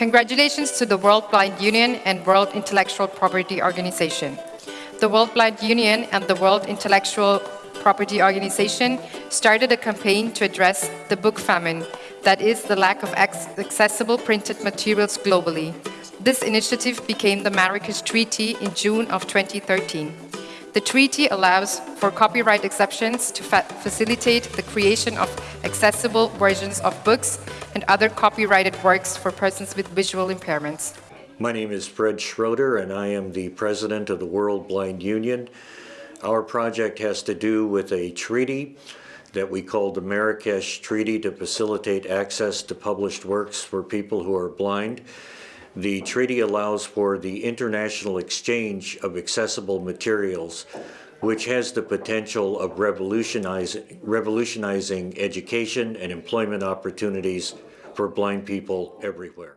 Congratulations to the World Blind Union and World Intellectual Property Organization. The World Blind Union and the World Intellectual Property Organization started a campaign to address the book famine, that is, the lack of accessible printed materials globally. This initiative became the Marrakesh Treaty in June of 2013. The treaty allows for copyright exceptions to fa facilitate the creation of accessible versions of books and other copyrighted works for persons with visual impairments. My name is Fred Schroeder and I am the president of the World Blind Union. Our project has to do with a treaty that we call the Marrakesh Treaty to facilitate access to published works for people who are blind. The treaty allows for the international exchange of accessible materials, which has the potential of revolutionizing, revolutionizing education and employment opportunities for blind people everywhere.